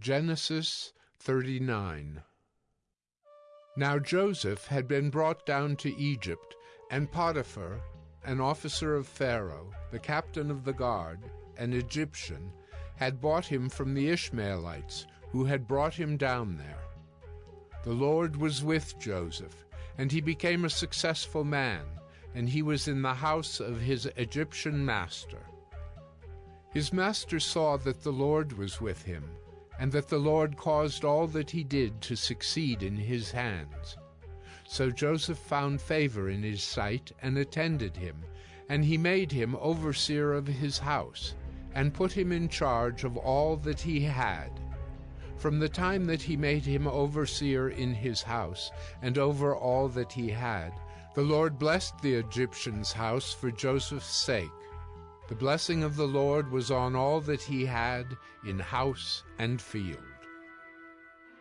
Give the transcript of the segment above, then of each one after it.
Genesis 39 Now Joseph had been brought down to Egypt, and Potiphar, an officer of Pharaoh, the captain of the guard, an Egyptian, had bought him from the Ishmaelites, who had brought him down there. The Lord was with Joseph, and he became a successful man, and he was in the house of his Egyptian master. His master saw that the Lord was with him, and that the Lord caused all that he did to succeed in his hands. So Joseph found favor in his sight and attended him, and he made him overseer of his house, and put him in charge of all that he had. From the time that he made him overseer in his house, and over all that he had, the Lord blessed the Egyptian's house for Joseph's sake. The blessing of the Lord was on all that he had in house and field.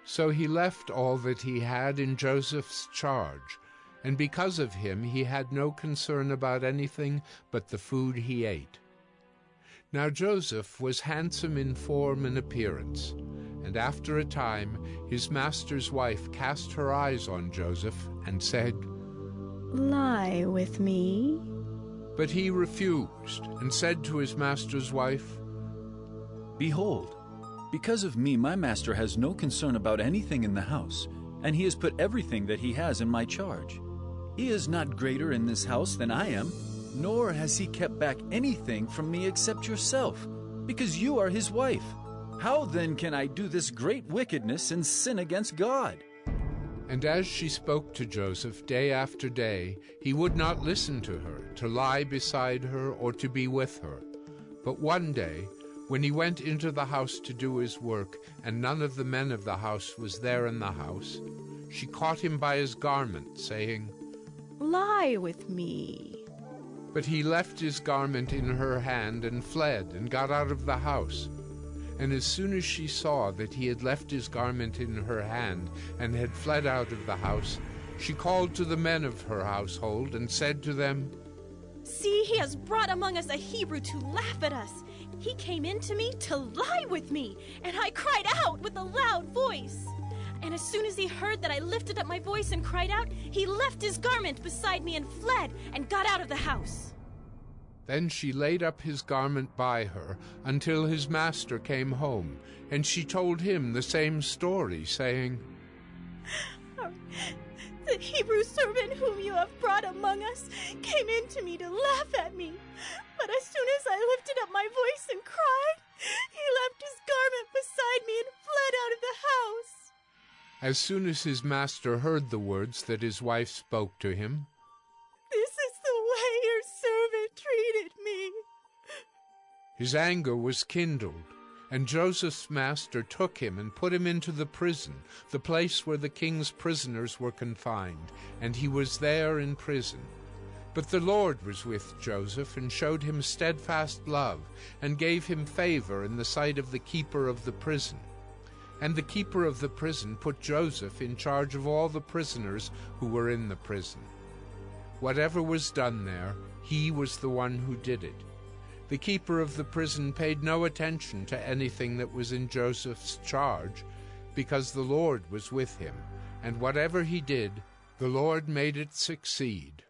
So he left all that he had in Joseph's charge, and because of him he had no concern about anything but the food he ate. Now Joseph was handsome in form and appearance, and after a time his master's wife cast her eyes on Joseph and said, Lie with me. But he refused, and said to his master's wife, Behold, because of me my master has no concern about anything in the house, and he has put everything that he has in my charge. He is not greater in this house than I am, nor has he kept back anything from me except yourself, because you are his wife. How then can I do this great wickedness and sin against God? And as she spoke to Joseph day after day, he would not listen to her, to lie beside her, or to be with her. But one day, when he went into the house to do his work, and none of the men of the house was there in the house, she caught him by his garment, saying, Lie with me. But he left his garment in her hand and fled, and got out of the house. And as soon as she saw that he had left his garment in her hand and had fled out of the house, she called to the men of her household and said to them, See, he has brought among us a Hebrew to laugh at us. He came in to me to lie with me, and I cried out with a loud voice. And as soon as he heard that I lifted up my voice and cried out, he left his garment beside me and fled and got out of the house. Then she laid up his garment by her until his master came home, and she told him the same story, saying, um, The Hebrew servant whom you have brought among us came in to me to laugh at me. But as soon as I lifted up my voice and cried, he left his garment beside me and fled out of the house. As soon as his master heard the words that his wife spoke to him, his anger was kindled, and Joseph's master took him and put him into the prison, the place where the king's prisoners were confined, and he was there in prison. But the Lord was with Joseph and showed him steadfast love, and gave him favor in the sight of the keeper of the prison. And the keeper of the prison put Joseph in charge of all the prisoners who were in the prison. Whatever was done there, he was the one who did it. The keeper of the prison paid no attention to anything that was in Joseph's charge, because the Lord was with him, and whatever he did, the Lord made it succeed.